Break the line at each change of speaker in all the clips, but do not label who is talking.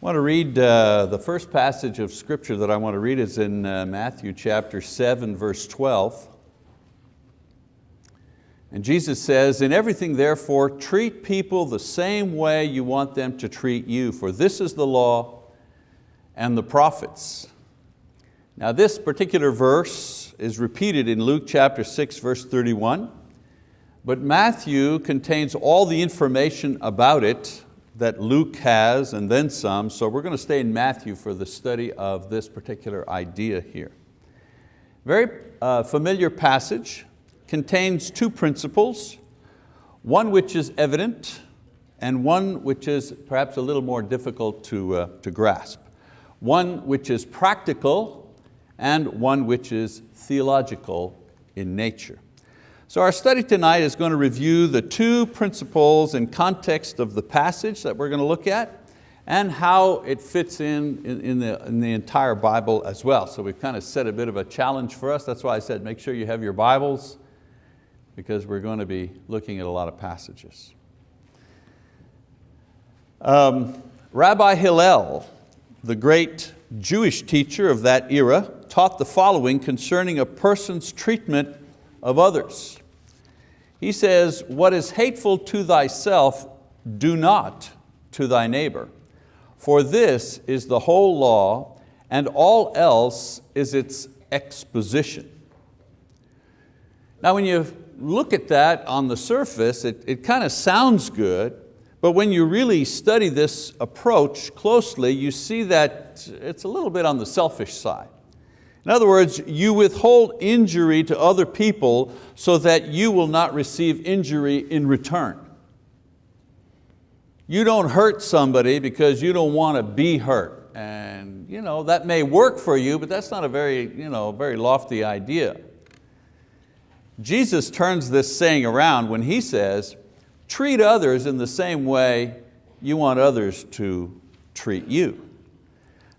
I want to read uh, the first passage of scripture that I want to read is in uh, Matthew chapter 7 verse 12. And Jesus says, in everything therefore treat people the same way you want them to treat you, for this is the law and the prophets. Now this particular verse is repeated in Luke chapter 6 verse 31, but Matthew contains all the information about it that Luke has and then some, so we're going to stay in Matthew for the study of this particular idea here. Very uh, familiar passage, contains two principles, one which is evident and one which is perhaps a little more difficult to, uh, to grasp. One which is practical and one which is theological in nature. So our study tonight is going to review the two principles in context of the passage that we're going to look at and how it fits in, in, in, the, in the entire Bible as well. So we've kind of set a bit of a challenge for us. That's why I said make sure you have your Bibles because we're going to be looking at a lot of passages. Um, Rabbi Hillel, the great Jewish teacher of that era, taught the following concerning a person's treatment of others. He says, what is hateful to thyself, do not to thy neighbor. For this is the whole law, and all else is its exposition. Now when you look at that on the surface, it, it kind of sounds good, but when you really study this approach closely, you see that it's a little bit on the selfish side. In other words, you withhold injury to other people so that you will not receive injury in return. You don't hurt somebody because you don't want to be hurt. And you know, that may work for you, but that's not a very, you know, very lofty idea. Jesus turns this saying around when he says, treat others in the same way you want others to treat you.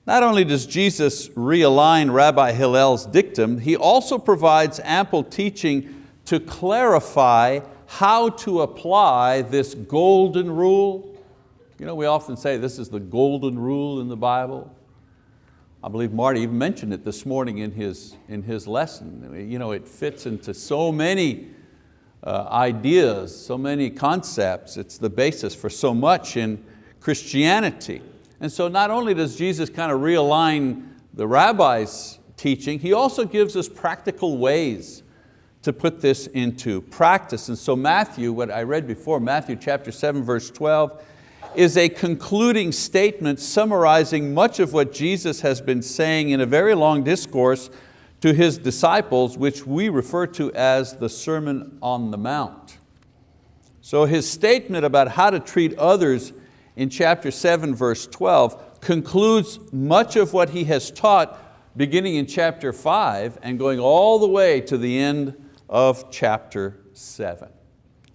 Not only does Jesus realign Rabbi Hillel's dictum, he also provides ample teaching to clarify how to apply this golden rule. You know, we often say this is the golden rule in the Bible. I believe Marty even mentioned it this morning in his, in his lesson. You know, it fits into so many uh, ideas, so many concepts. It's the basis for so much in Christianity. And so not only does Jesus kind of realign the rabbi's teaching, he also gives us practical ways to put this into practice. And so Matthew, what I read before, Matthew chapter 7, verse 12, is a concluding statement summarizing much of what Jesus has been saying in a very long discourse to His disciples, which we refer to as the Sermon on the Mount. So his statement about how to treat others in chapter 7, verse 12, concludes much of what he has taught beginning in chapter 5 and going all the way to the end of chapter 7.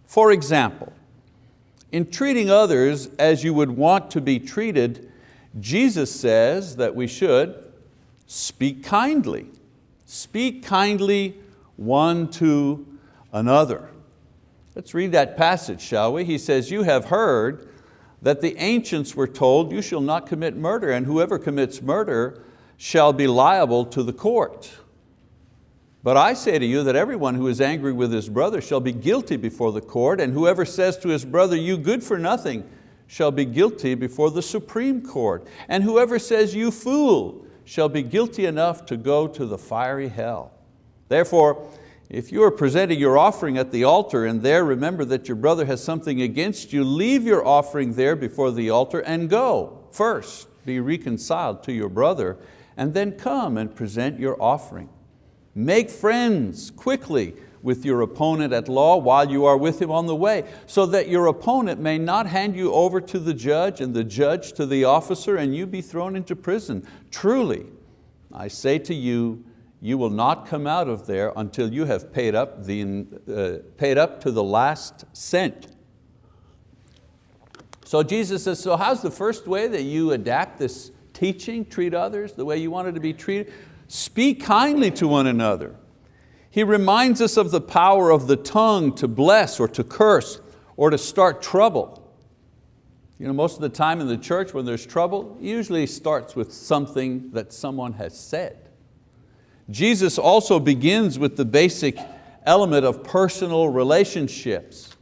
For example, in treating others as you would want to be treated, Jesus says that we should speak kindly. Speak kindly one to another. Let's read that passage, shall we? He says, you have heard that the ancients were told, you shall not commit murder, and whoever commits murder shall be liable to the court. But I say to you that everyone who is angry with his brother shall be guilty before the court, and whoever says to his brother, you good for nothing, shall be guilty before the Supreme Court. And whoever says, you fool, shall be guilty enough to go to the fiery hell. Therefore, if you are presenting your offering at the altar and there remember that your brother has something against you, leave your offering there before the altar and go. First, be reconciled to your brother and then come and present your offering. Make friends quickly with your opponent at law while you are with him on the way, so that your opponent may not hand you over to the judge and the judge to the officer and you be thrown into prison. Truly, I say to you, you will not come out of there until you have paid up, the, uh, paid up to the last cent. So Jesus says, so how's the first way that you adapt this teaching, treat others the way you wanted to be treated? Speak kindly to one another. He reminds us of the power of the tongue to bless or to curse or to start trouble. You know, most of the time in the church when there's trouble, usually starts with something that someone has said. Jesus also begins with the basic element of personal relationships.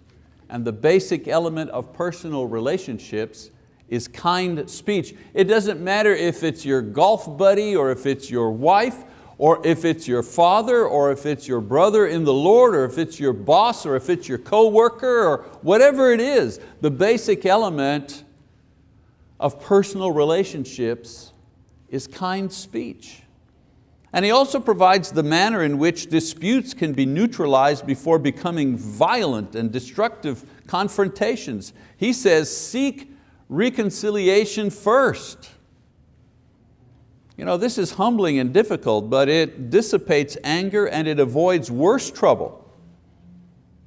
And the basic element of personal relationships is kind speech. It doesn't matter if it's your golf buddy or if it's your wife or if it's your father or if it's your brother in the Lord or if it's your boss or if it's your coworker or whatever it is, the basic element of personal relationships is kind speech. And he also provides the manner in which disputes can be neutralized before becoming violent and destructive confrontations. He says, seek reconciliation first. You know, this is humbling and difficult, but it dissipates anger and it avoids worse trouble.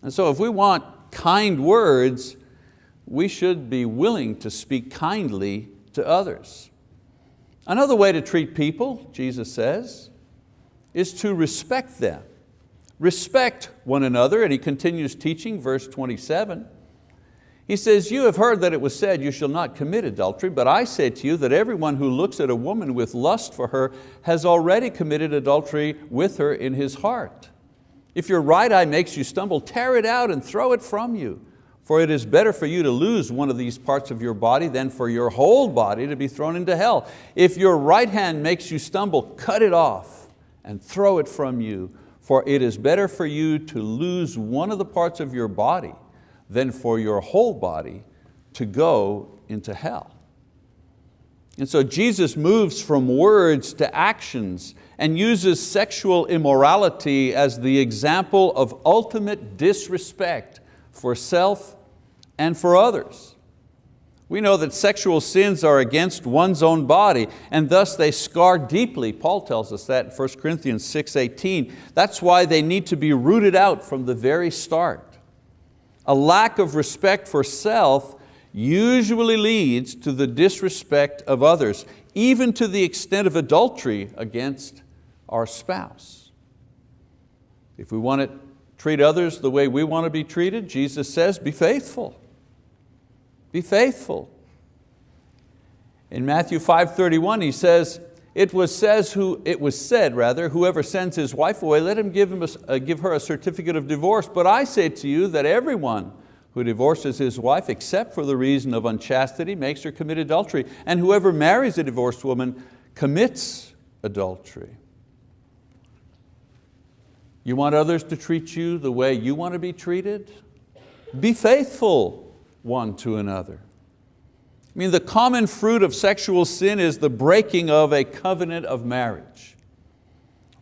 And so if we want kind words, we should be willing to speak kindly to others. Another way to treat people, Jesus says, is to respect them. Respect one another, and he continues teaching, verse 27. He says, you have heard that it was said, you shall not commit adultery, but I say to you that everyone who looks at a woman with lust for her has already committed adultery with her in his heart. If your right eye makes you stumble, tear it out and throw it from you. For it is better for you to lose one of these parts of your body than for your whole body to be thrown into hell. If your right hand makes you stumble, cut it off and throw it from you, for it is better for you to lose one of the parts of your body than for your whole body to go into hell. And so Jesus moves from words to actions and uses sexual immorality as the example of ultimate disrespect for self and for others. We know that sexual sins are against one's own body and thus they scar deeply. Paul tells us that in 1 Corinthians 6.18. That's why they need to be rooted out from the very start. A lack of respect for self usually leads to the disrespect of others, even to the extent of adultery against our spouse. If we want to treat others the way we want to be treated, Jesus says, be faithful. Be faithful. In Matthew 5.31 he says, it was, says who, it was said, rather, whoever sends his wife away, let him give, him a, uh, give her a certificate of divorce. But I say to you that everyone who divorces his wife except for the reason of unchastity makes her commit adultery. And whoever marries a divorced woman commits adultery. You want others to treat you the way you want to be treated? Be faithful one to another. I mean, the common fruit of sexual sin is the breaking of a covenant of marriage.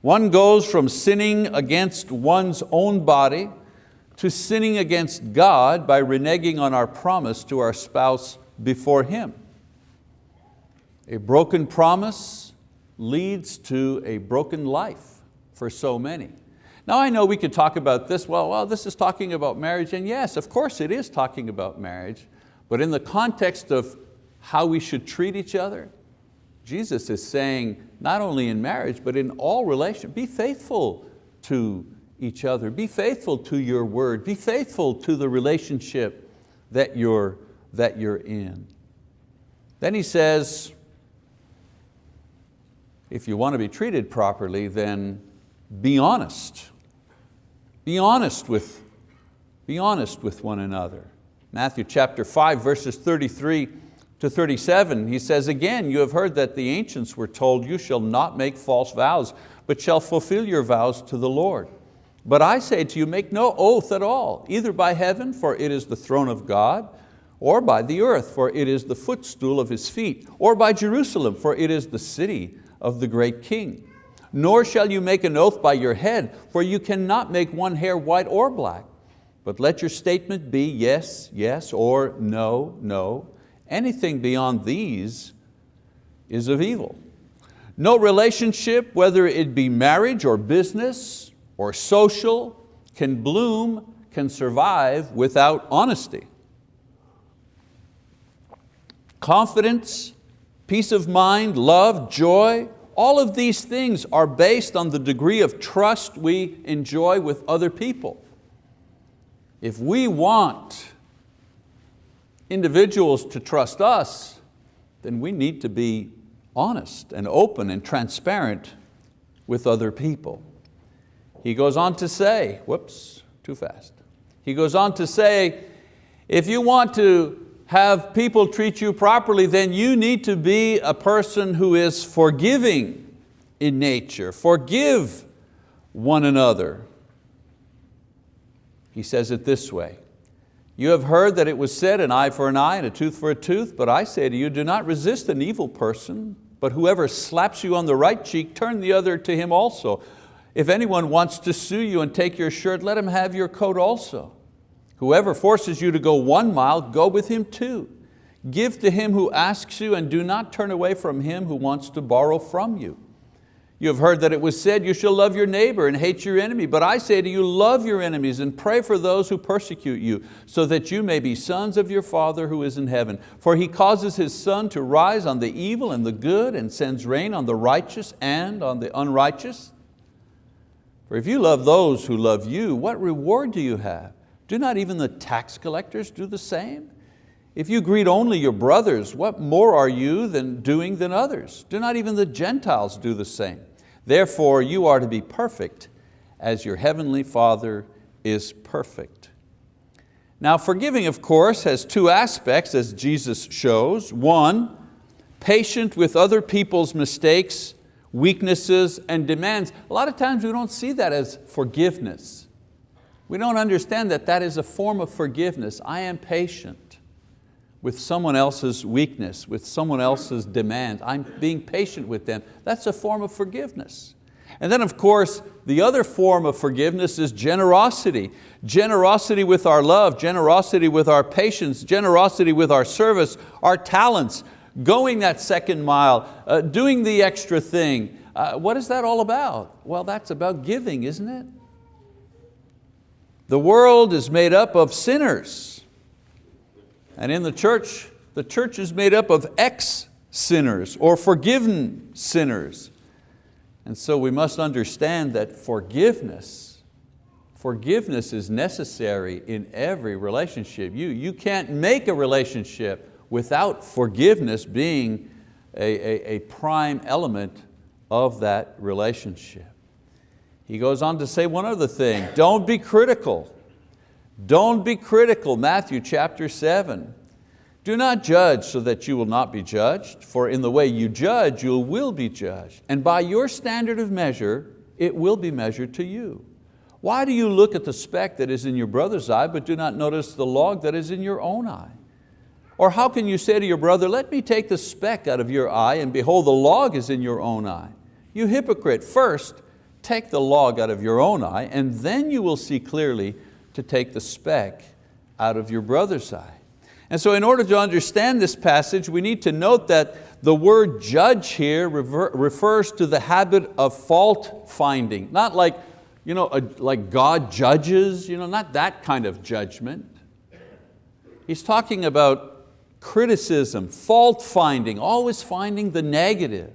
One goes from sinning against one's own body to sinning against God by reneging on our promise to our spouse before Him. A broken promise leads to a broken life for so many. Now I know we could talk about this, well, well, this is talking about marriage, and yes, of course it is talking about marriage, but in the context of how we should treat each other, Jesus is saying, not only in marriage, but in all relations, be faithful to each other, be faithful to your word, be faithful to the relationship that you're, that you're in. Then he says, if you want to be treated properly, then be honest. Be honest with, be honest with one another. Matthew chapter 5, verses 33 to 37, he says, again, you have heard that the ancients were told, you shall not make false vows, but shall fulfill your vows to the Lord. But I say to you, make no oath at all, either by heaven, for it is the throne of God, or by the earth, for it is the footstool of His feet, or by Jerusalem, for it is the city of the great King nor shall you make an oath by your head, for you cannot make one hair white or black. But let your statement be yes, yes, or no, no. Anything beyond these is of evil. No relationship, whether it be marriage or business or social, can bloom, can survive without honesty. Confidence, peace of mind, love, joy, all of these things are based on the degree of trust we enjoy with other people. If we want individuals to trust us, then we need to be honest and open and transparent with other people. He goes on to say, whoops, too fast. He goes on to say, if you want to have people treat you properly, then you need to be a person who is forgiving in nature. Forgive one another. He says it this way, you have heard that it was said, an eye for an eye and a tooth for a tooth, but I say to you, do not resist an evil person, but whoever slaps you on the right cheek, turn the other to him also. If anyone wants to sue you and take your shirt, let him have your coat also. Whoever forces you to go one mile, go with him two. Give to him who asks you and do not turn away from him who wants to borrow from you. You have heard that it was said, you shall love your neighbor and hate your enemy. But I say to you, love your enemies and pray for those who persecute you, so that you may be sons of your Father who is in heaven. For He causes His sun to rise on the evil and the good and sends rain on the righteous and on the unrighteous. For if you love those who love you, what reward do you have? Do not even the tax collectors do the same? If you greet only your brothers, what more are you than doing than others? Do not even the Gentiles do the same? Therefore you are to be perfect as your heavenly Father is perfect. Now forgiving, of course, has two aspects as Jesus shows. One, patient with other people's mistakes, weaknesses, and demands. A lot of times we don't see that as forgiveness. We don't understand that that is a form of forgiveness. I am patient with someone else's weakness, with someone else's demand. I'm being patient with them. That's a form of forgiveness. And then of course, the other form of forgiveness is generosity. Generosity with our love, generosity with our patience, generosity with our service, our talents, going that second mile, uh, doing the extra thing. Uh, what is that all about? Well, that's about giving, isn't it? The world is made up of sinners. And in the church, the church is made up of ex-sinners or forgiven sinners. And so we must understand that forgiveness, forgiveness is necessary in every relationship. You, you can't make a relationship without forgiveness being a, a, a prime element of that relationship. He goes on to say one other thing, don't be critical. Don't be critical, Matthew chapter seven. Do not judge so that you will not be judged, for in the way you judge, you will be judged. And by your standard of measure, it will be measured to you. Why do you look at the speck that is in your brother's eye, but do not notice the log that is in your own eye? Or how can you say to your brother, let me take the speck out of your eye, and behold, the log is in your own eye? You hypocrite, first take the log out of your own eye, and then you will see clearly to take the speck out of your brother's eye. And so in order to understand this passage, we need to note that the word judge here refers to the habit of fault finding, not like, you know, like God judges, you know, not that kind of judgment. He's talking about criticism, fault finding, always finding the negative.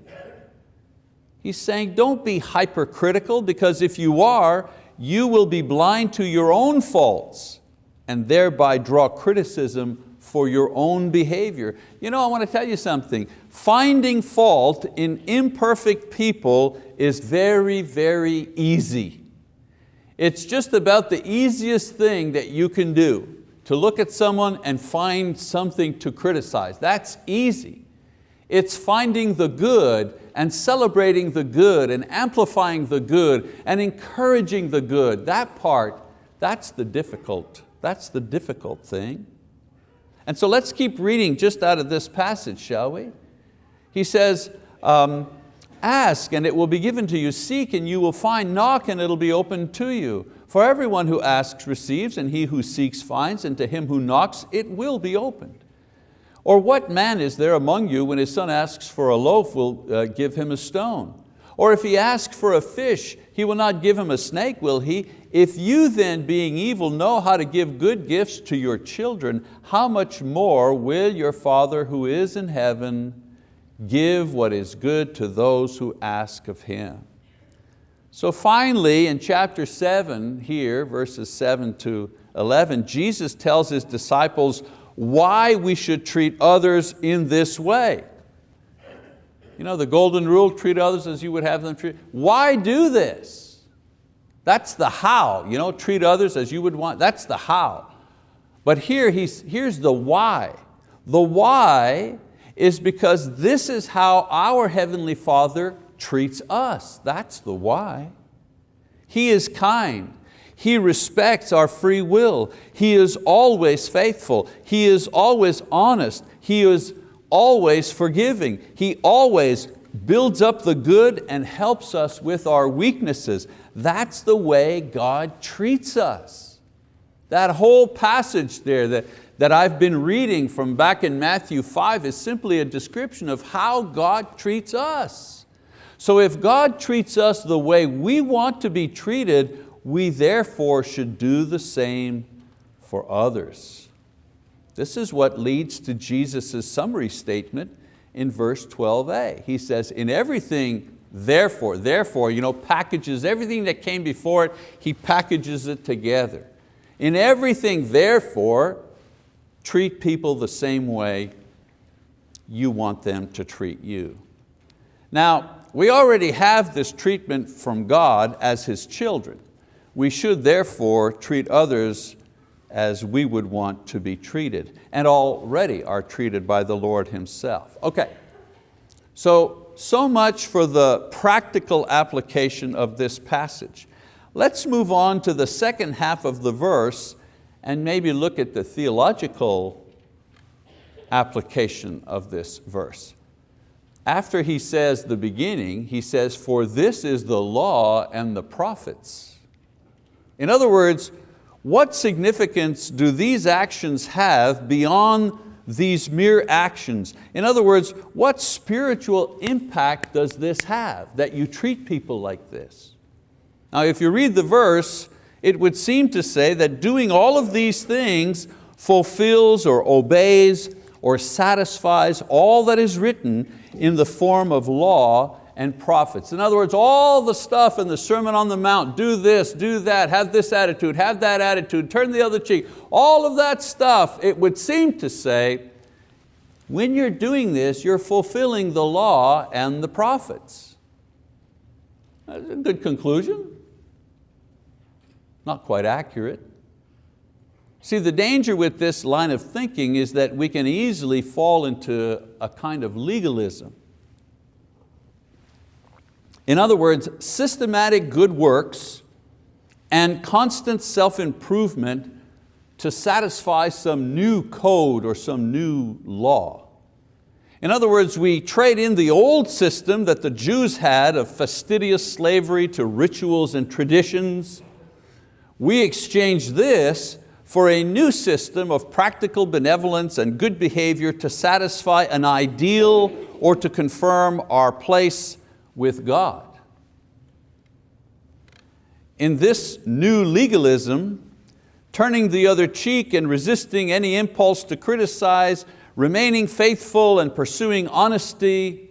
He's saying don't be hypercritical because if you are, you will be blind to your own faults and thereby draw criticism for your own behavior. You know, I want to tell you something. Finding fault in imperfect people is very, very easy. It's just about the easiest thing that you can do, to look at someone and find something to criticize. That's easy. It's finding the good and celebrating the good and amplifying the good and encouraging the good. That part, that's the difficult, that's the difficult thing. And so let's keep reading just out of this passage, shall we? He says, um, ask and it will be given to you, seek and you will find, knock and it'll be opened to you. For everyone who asks receives, and he who seeks finds, and to him who knocks it will be opened. Or what man is there among you when his son asks for a loaf will uh, give him a stone? Or if he asks for a fish, he will not give him a snake, will he? If you then, being evil, know how to give good gifts to your children, how much more will your Father who is in heaven give what is good to those who ask of Him? So finally, in chapter seven here, verses seven to 11, Jesus tells His disciples why we should treat others in this way. You know, the golden rule, treat others as you would have them treat. Why do this? That's the how, you know, treat others as you would want, that's the how. But here, he's, here's the why. The why is because this is how our Heavenly Father treats us. That's the why. He is kind. He respects our free will. He is always faithful. He is always honest. He is always forgiving. He always builds up the good and helps us with our weaknesses. That's the way God treats us. That whole passage there that, that I've been reading from back in Matthew 5 is simply a description of how God treats us. So if God treats us the way we want to be treated, we therefore should do the same for others. This is what leads to Jesus' summary statement in verse 12a. He says, in everything therefore, therefore, you know, packages everything that came before it, he packages it together. In everything therefore, treat people the same way you want them to treat you. Now, we already have this treatment from God as His children. We should therefore treat others as we would want to be treated and already are treated by the Lord Himself. Okay, so, so much for the practical application of this passage. Let's move on to the second half of the verse and maybe look at the theological application of this verse. After he says the beginning, he says, for this is the law and the prophets. In other words, what significance do these actions have beyond these mere actions? In other words, what spiritual impact does this have that you treat people like this? Now if you read the verse, it would seem to say that doing all of these things fulfills or obeys or satisfies all that is written in the form of law and prophets. In other words, all the stuff in the Sermon on the Mount, do this, do that, have this attitude, have that attitude, turn the other cheek, all of that stuff, it would seem to say, when you're doing this, you're fulfilling the law and the prophets. That's a good conclusion. Not quite accurate. See, the danger with this line of thinking is that we can easily fall into a kind of legalism. In other words, systematic good works and constant self-improvement to satisfy some new code or some new law. In other words, we trade in the old system that the Jews had of fastidious slavery to rituals and traditions. We exchange this for a new system of practical benevolence and good behavior to satisfy an ideal or to confirm our place with God. In this new legalism, turning the other cheek and resisting any impulse to criticize, remaining faithful and pursuing honesty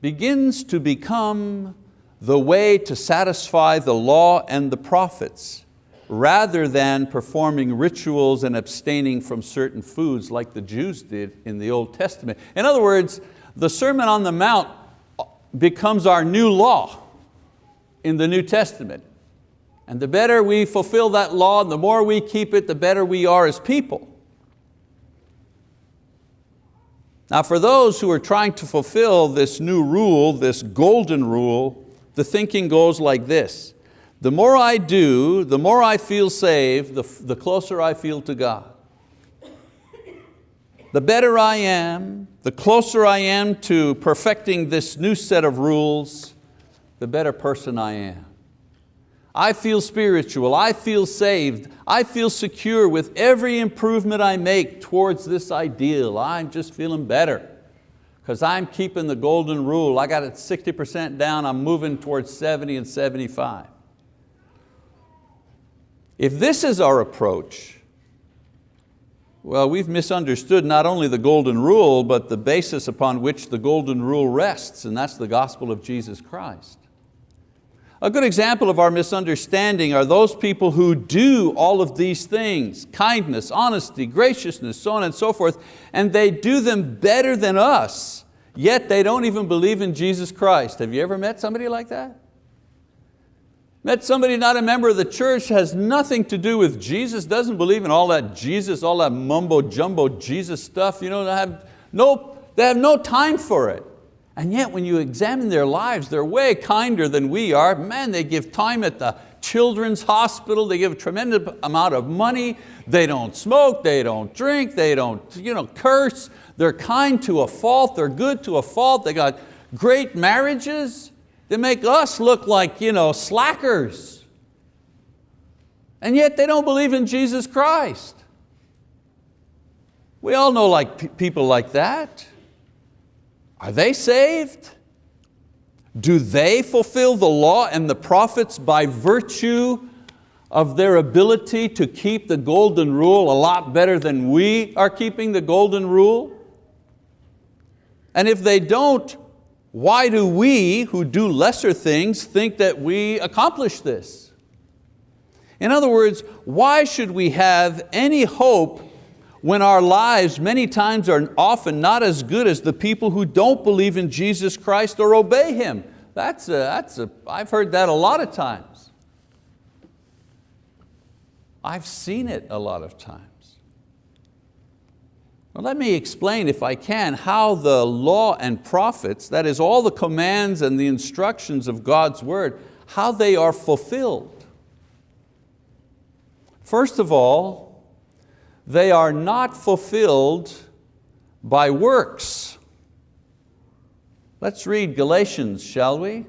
begins to become the way to satisfy the law and the prophets rather than performing rituals and abstaining from certain foods like the Jews did in the Old Testament. In other words, the Sermon on the Mount becomes our new law in the New Testament. And the better we fulfill that law, and the more we keep it, the better we are as people. Now for those who are trying to fulfill this new rule, this golden rule, the thinking goes like this. The more I do, the more I feel saved, the, the closer I feel to God. The better I am, the closer I am to perfecting this new set of rules, the better person I am. I feel spiritual, I feel saved, I feel secure with every improvement I make towards this ideal. I'm just feeling better because I'm keeping the golden rule. I got it 60% down, I'm moving towards 70 and 75. If this is our approach, well, we've misunderstood not only the golden rule, but the basis upon which the golden rule rests, and that's the gospel of Jesus Christ. A good example of our misunderstanding are those people who do all of these things, kindness, honesty, graciousness, so on and so forth, and they do them better than us, yet they don't even believe in Jesus Christ. Have you ever met somebody like that? Met somebody not a member of the church, has nothing to do with Jesus, doesn't believe in all that Jesus, all that mumbo jumbo Jesus stuff, you know, they have no, they have no time for it. And yet when you examine their lives, they're way kinder than we are. Man, they give time at the children's hospital, they give a tremendous amount of money, they don't smoke, they don't drink, they don't you know, curse, they're kind to a fault, they're good to a fault, they got great marriages. They make us look like you know, slackers. And yet they don't believe in Jesus Christ. We all know like people like that. Are they saved? Do they fulfill the law and the prophets by virtue of their ability to keep the golden rule a lot better than we are keeping the golden rule? And if they don't, why do we, who do lesser things, think that we accomplish this? In other words, why should we have any hope when our lives many times are often not as good as the people who don't believe in Jesus Christ or obey Him. That's a, that's a, I've heard that a lot of times. I've seen it a lot of times. Well, let me explain, if I can, how the law and prophets, that is all the commands and the instructions of God's word, how they are fulfilled. First of all, they are not fulfilled by works. Let's read Galatians, shall we?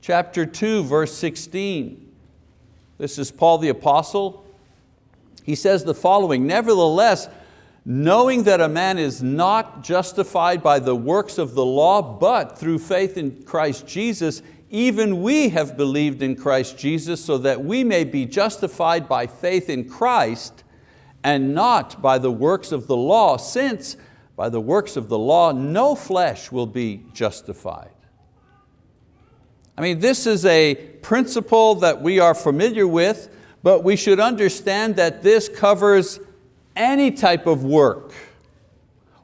Chapter 2, verse 16. This is Paul the apostle. He says the following, nevertheless, knowing that a man is not justified by the works of the law, but through faith in Christ Jesus, even we have believed in Christ Jesus so that we may be justified by faith in Christ and not by the works of the law, since by the works of the law no flesh will be justified. I mean, this is a principle that we are familiar with, but we should understand that this covers any type of work,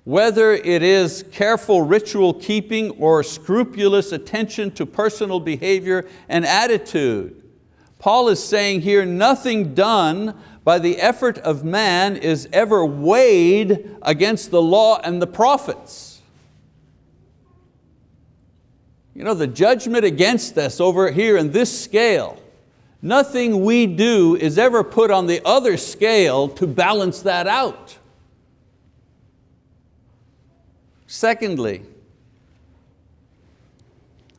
whether it is careful ritual keeping or scrupulous attention to personal behavior and attitude. Paul is saying here, nothing done by the effort of man is ever weighed against the law and the prophets. You know, the judgment against us over here in this scale, nothing we do is ever put on the other scale to balance that out. Secondly,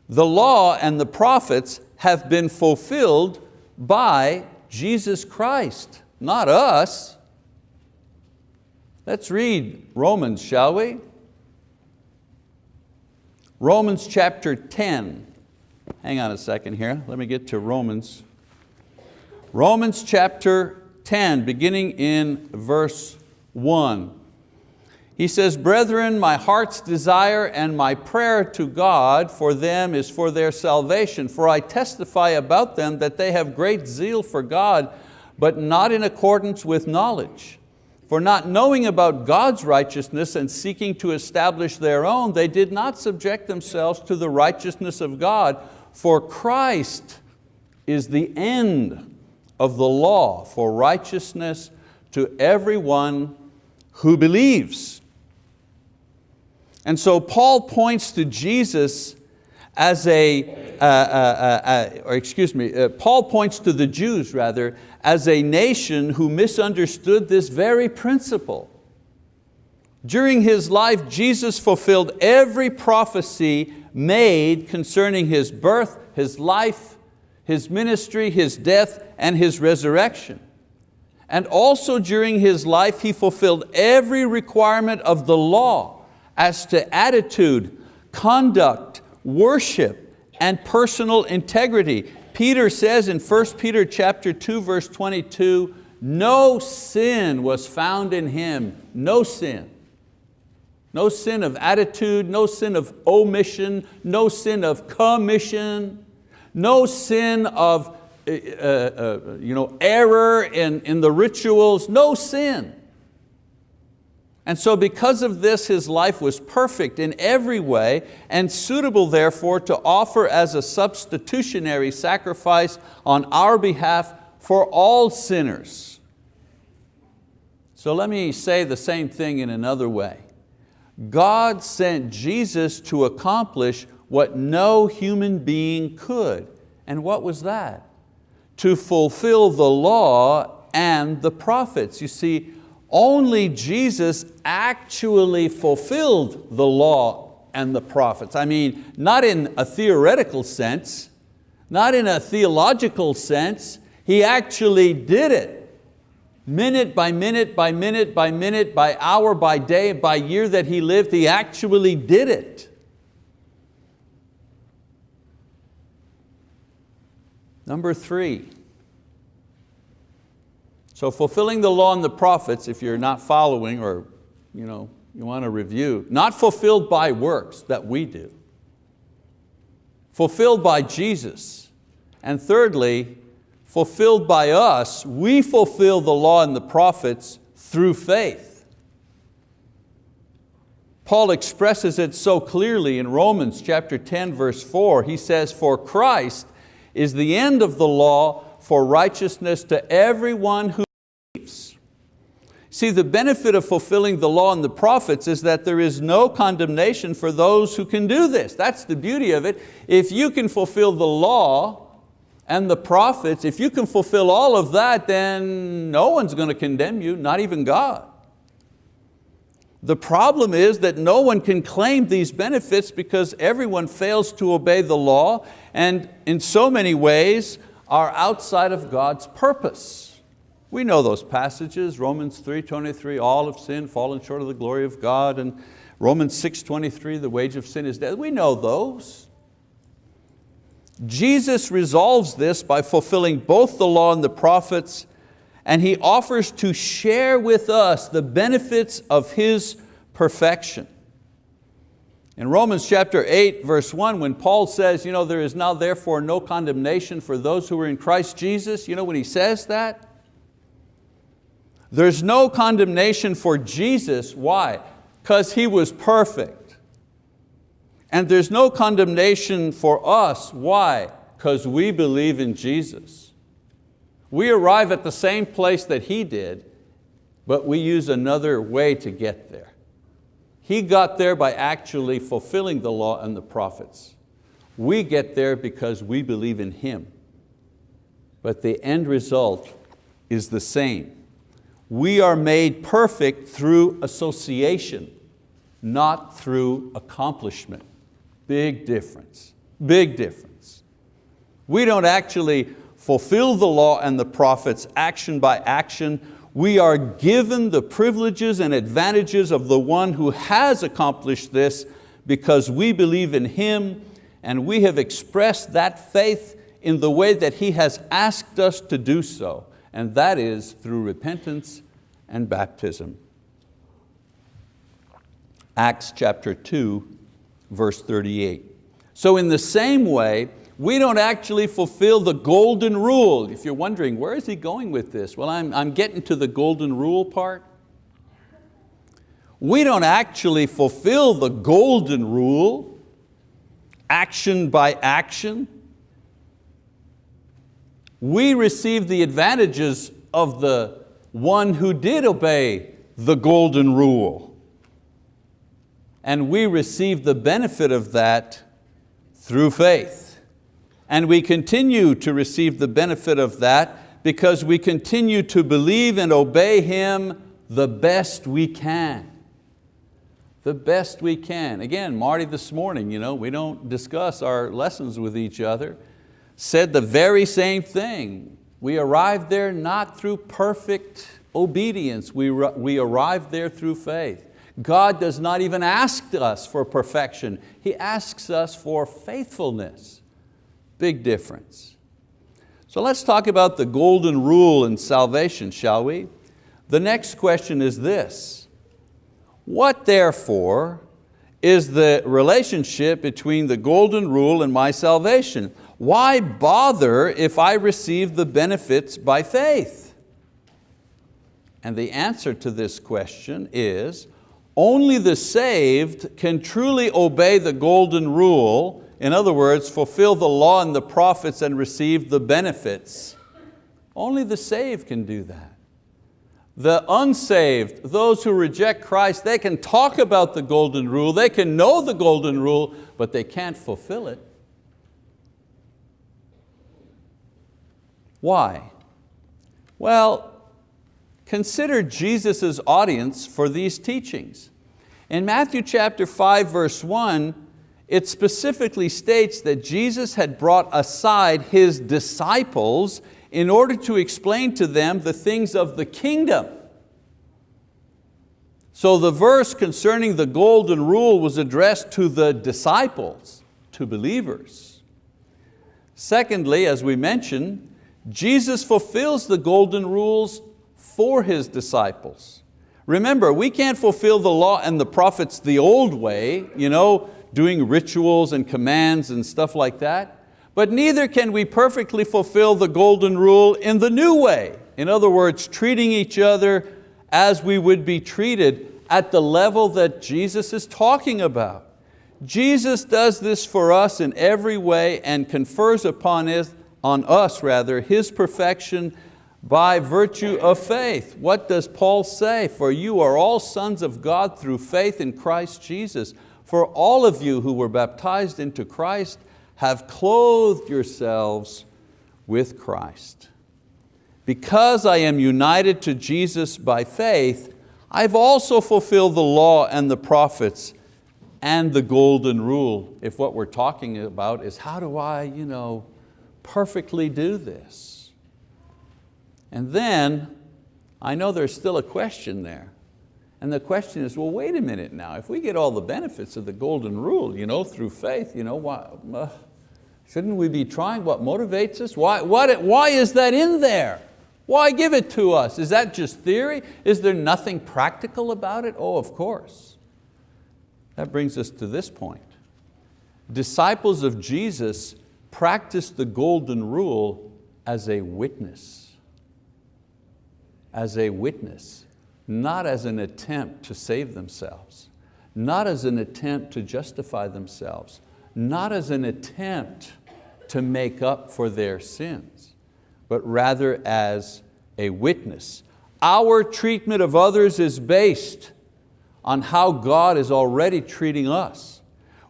the law and the prophets have been fulfilled by Jesus Christ not us. Let's read Romans, shall we? Romans chapter 10. Hang on a second here, let me get to Romans. Romans chapter 10, beginning in verse 1. He says, Brethren, my heart's desire and my prayer to God for them is for their salvation, for I testify about them that they have great zeal for God, but not in accordance with knowledge. For not knowing about God's righteousness and seeking to establish their own, they did not subject themselves to the righteousness of God, for Christ is the end of the law for righteousness to everyone who believes. And so Paul points to Jesus as a, uh, uh, uh, uh or excuse me, uh, Paul points to the Jews rather as a nation who misunderstood this very principle. During His life, Jesus fulfilled every prophecy made concerning His birth, His life, His ministry, His death, and His resurrection. And also during His life, He fulfilled every requirement of the law as to attitude, conduct, worship, and personal integrity. Peter says in 1 Peter chapter 2, verse 22, no sin was found in Him, no sin. No sin of attitude, no sin of omission, no sin of commission, no sin of uh, uh, you know, error in, in the rituals, no sin. And so because of this, his life was perfect in every way and suitable therefore to offer as a substitutionary sacrifice on our behalf for all sinners. So let me say the same thing in another way. God sent Jesus to accomplish what no human being could. And what was that? To fulfill the law and the prophets. You see, only Jesus actually fulfilled the law and the prophets. I mean, not in a theoretical sense, not in a theological sense, He actually did it. Minute by minute, by minute, by minute, by hour, by day, by year that He lived, He actually did it. Number three, so fulfilling the law and the prophets, if you're not following or you, know, you want to review, not fulfilled by works that we do, fulfilled by Jesus. And thirdly, fulfilled by us, we fulfill the law and the prophets through faith. Paul expresses it so clearly in Romans chapter 10 verse 4. He says, for Christ is the end of the law for righteousness to everyone who believes. See, the benefit of fulfilling the law and the prophets is that there is no condemnation for those who can do this. That's the beauty of it. If you can fulfill the law and the prophets, if you can fulfill all of that, then no one's going to condemn you, not even God. The problem is that no one can claim these benefits because everyone fails to obey the law and in so many ways are outside of God's purpose. We know those passages, Romans 3.23, all have sinned, fallen short of the glory of God, and Romans 6.23, the wage of sin is death. We know those. Jesus resolves this by fulfilling both the law and the prophets, and He offers to share with us the benefits of His perfection. In Romans chapter 8, verse 1, when Paul says, you know, there is now therefore no condemnation for those who are in Christ Jesus, you know when he says that? There's no condemnation for Jesus, why? Because He was perfect. And there's no condemnation for us, why? Because we believe in Jesus. We arrive at the same place that He did, but we use another way to get there. He got there by actually fulfilling the law and the prophets. We get there because we believe in Him. But the end result is the same we are made perfect through association, not through accomplishment. Big difference, big difference. We don't actually fulfill the law and the prophets action by action. We are given the privileges and advantages of the one who has accomplished this because we believe in Him and we have expressed that faith in the way that He has asked us to do so and that is through repentance and baptism. Acts chapter 2, verse 38. So in the same way, we don't actually fulfill the golden rule. If you're wondering, where is he going with this? Well, I'm, I'm getting to the golden rule part. We don't actually fulfill the golden rule, action by action, we receive the advantages of the one who did obey the golden rule. And we receive the benefit of that through faith. And we continue to receive the benefit of that because we continue to believe and obey Him the best we can. The best we can. Again, Marty this morning, you know, we don't discuss our lessons with each other said the very same thing. We arrived there not through perfect obedience, we, we arrived there through faith. God does not even ask us for perfection, He asks us for faithfulness. Big difference. So let's talk about the golden rule in salvation, shall we? The next question is this, what therefore is the relationship between the golden rule and my salvation? Why bother if I receive the benefits by faith? And the answer to this question is, only the saved can truly obey the golden rule, in other words, fulfill the law and the prophets and receive the benefits. Only the saved can do that. The unsaved, those who reject Christ, they can talk about the golden rule, they can know the golden rule, but they can't fulfill it. Why? Well, consider Jesus' audience for these teachings. In Matthew chapter 5 verse 1, it specifically states that Jesus had brought aside His disciples in order to explain to them the things of the kingdom. So the verse concerning the golden rule was addressed to the disciples, to believers. Secondly, as we mentioned, Jesus fulfills the golden rules for His disciples. Remember, we can't fulfill the law and the prophets the old way, you know, doing rituals and commands and stuff like that. But neither can we perfectly fulfill the golden rule in the new way. In other words, treating each other as we would be treated at the level that Jesus is talking about. Jesus does this for us in every way and confers upon us, on us rather, His perfection by virtue of faith. What does Paul say? For you are all sons of God through faith in Christ Jesus. For all of you who were baptized into Christ have clothed yourselves with Christ. Because I am united to Jesus by faith, I've also fulfilled the law and the prophets and the golden rule. If what we're talking about is how do I you know, perfectly do this? And then, I know there's still a question there. And the question is, well, wait a minute now, if we get all the benefits of the golden rule you know, through faith, you know, why, uh, Shouldn't we be trying what motivates us? Why, what, why is that in there? Why give it to us? Is that just theory? Is there nothing practical about it? Oh, of course. That brings us to this point. Disciples of Jesus practiced the golden rule as a witness. As a witness, not as an attempt to save themselves, not as an attempt to justify themselves, not as an attempt to make up for their sins, but rather as a witness. Our treatment of others is based on how God is already treating us.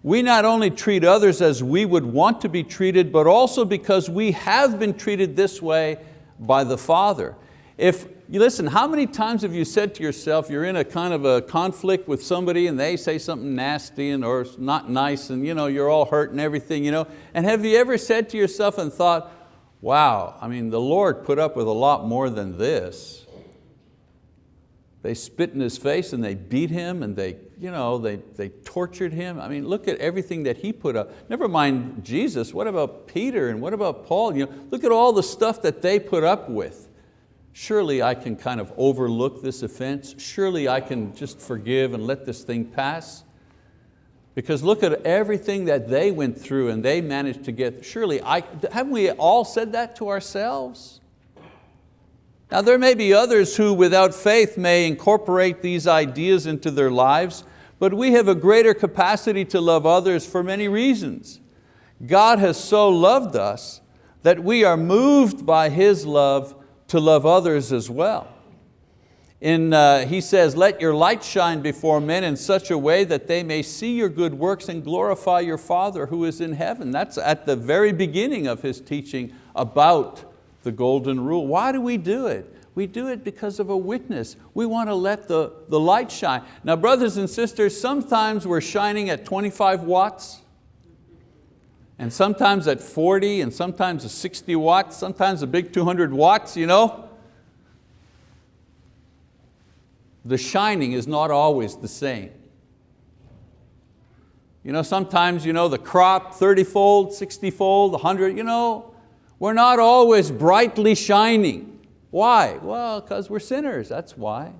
We not only treat others as we would want to be treated, but also because we have been treated this way by the Father. If you listen, how many times have you said to yourself, you're in a kind of a conflict with somebody and they say something nasty and, or not nice and you know, you're all hurt and everything, you know? and have you ever said to yourself and thought, wow, I mean, the Lord put up with a lot more than this. They spit in his face and they beat him and they, you know, they, they tortured him. I mean, look at everything that he put up. Never mind Jesus, what about Peter and what about Paul? You know, look at all the stuff that they put up with. Surely I can kind of overlook this offense. Surely I can just forgive and let this thing pass. Because look at everything that they went through and they managed to get, surely, I, haven't we all said that to ourselves? Now there may be others who without faith may incorporate these ideas into their lives, but we have a greater capacity to love others for many reasons. God has so loved us that we are moved by His love to love others as well. In, uh, he says, let your light shine before men in such a way that they may see your good works and glorify your Father who is in heaven. That's at the very beginning of his teaching about the golden rule. Why do we do it? We do it because of a witness. We want to let the, the light shine. Now brothers and sisters, sometimes we're shining at 25 watts, and sometimes at 40 and sometimes at 60 watts, sometimes a big 200 watts, you know. The shining is not always the same. You know, sometimes you know, the crop, 30-fold, 60-fold, 100, you know, we're not always brightly shining. Why? Well, because we're sinners, that's why.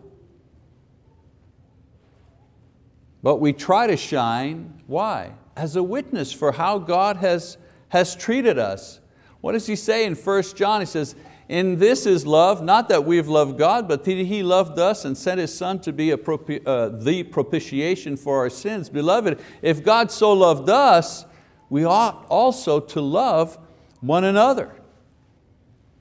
But we try to shine, why? As a witness for how God has, has treated us. What does he say in 1 John? He says, in this is love, not that we've loved God, but that He loved us and sent His Son to be propi uh, the propitiation for our sins. Beloved, if God so loved us, we ought also to love one another.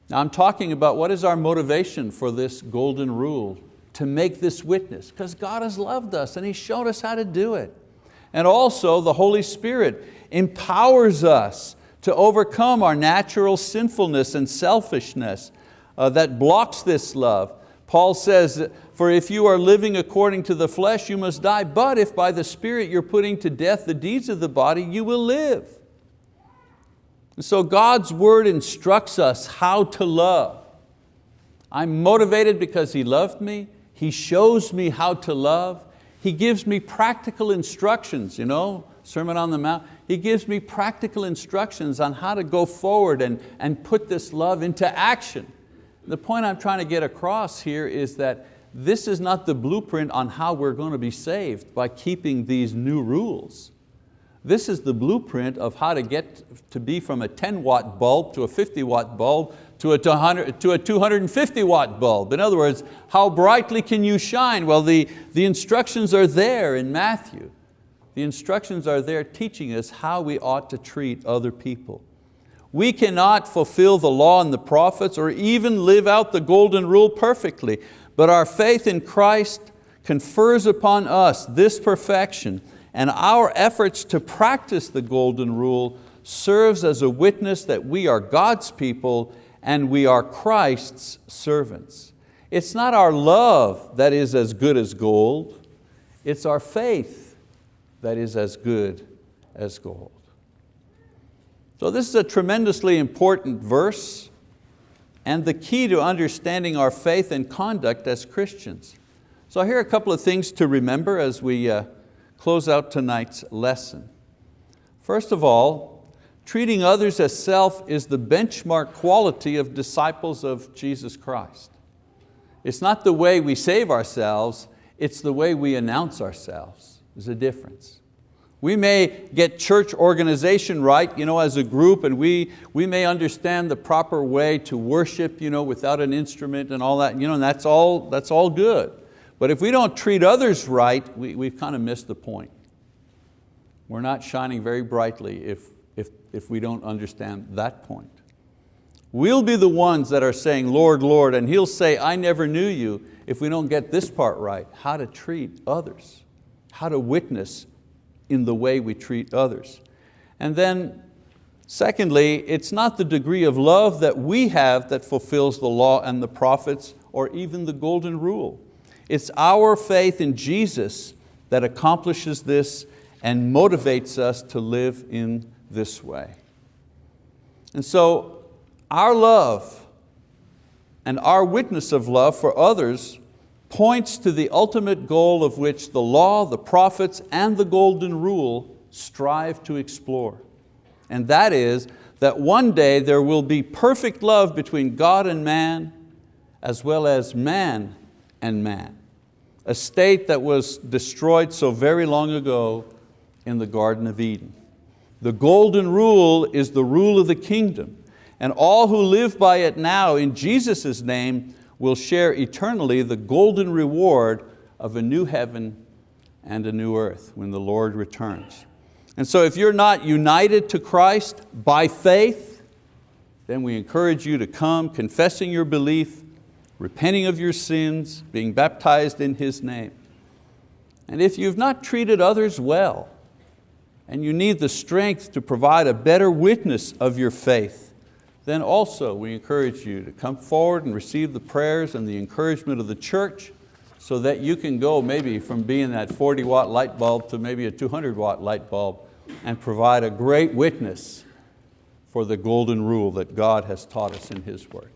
Now I'm talking about what is our motivation for this golden rule, to make this witness, because God has loved us and He showed us how to do it. And also the Holy Spirit empowers us to overcome our natural sinfulness and selfishness uh, that blocks this love. Paul says, for if you are living according to the flesh, you must die, but if by the Spirit you're putting to death the deeds of the body, you will live. And so God's word instructs us how to love. I'm motivated because He loved me. He shows me how to love. He gives me practical instructions, you know, Sermon on the Mount. He gives me practical instructions on how to go forward and, and put this love into action. The point I'm trying to get across here is that this is not the blueprint on how we're going to be saved by keeping these new rules. This is the blueprint of how to get to be from a 10 watt bulb to a 50 watt bulb to a, 200, to a 250 watt bulb. In other words, how brightly can you shine? Well, the, the instructions are there in Matthew. The instructions are there teaching us how we ought to treat other people. We cannot fulfill the law and the prophets or even live out the golden rule perfectly, but our faith in Christ confers upon us this perfection and our efforts to practice the golden rule serves as a witness that we are God's people and we are Christ's servants. It's not our love that is as good as gold, it's our faith that is as good as gold. So this is a tremendously important verse and the key to understanding our faith and conduct as Christians. So here are a couple of things to remember as we uh, close out tonight's lesson. First of all, treating others as self is the benchmark quality of disciples of Jesus Christ. It's not the way we save ourselves, it's the way we announce ourselves. There's a difference. We may get church organization right you know, as a group and we, we may understand the proper way to worship you know, without an instrument and all that, you know, and that's all, that's all good. But if we don't treat others right, we, we've kind of missed the point. We're not shining very brightly if, if we don't understand that point. We'll be the ones that are saying, Lord, Lord, and He'll say, I never knew you, if we don't get this part right, how to treat others how to witness in the way we treat others. And then secondly, it's not the degree of love that we have that fulfills the law and the prophets or even the golden rule. It's our faith in Jesus that accomplishes this and motivates us to live in this way. And so our love and our witness of love for others points to the ultimate goal of which the law, the prophets, and the golden rule strive to explore. And that is that one day there will be perfect love between God and man, as well as man and man. A state that was destroyed so very long ago in the Garden of Eden. The golden rule is the rule of the kingdom, and all who live by it now in Jesus' name will share eternally the golden reward of a new heaven and a new earth when the Lord returns. And so if you're not united to Christ by faith, then we encourage you to come confessing your belief, repenting of your sins, being baptized in His name. And if you've not treated others well, and you need the strength to provide a better witness of your faith, then also we encourage you to come forward and receive the prayers and the encouragement of the church so that you can go maybe from being that 40 watt light bulb to maybe a 200 watt light bulb and provide a great witness for the golden rule that God has taught us in His word.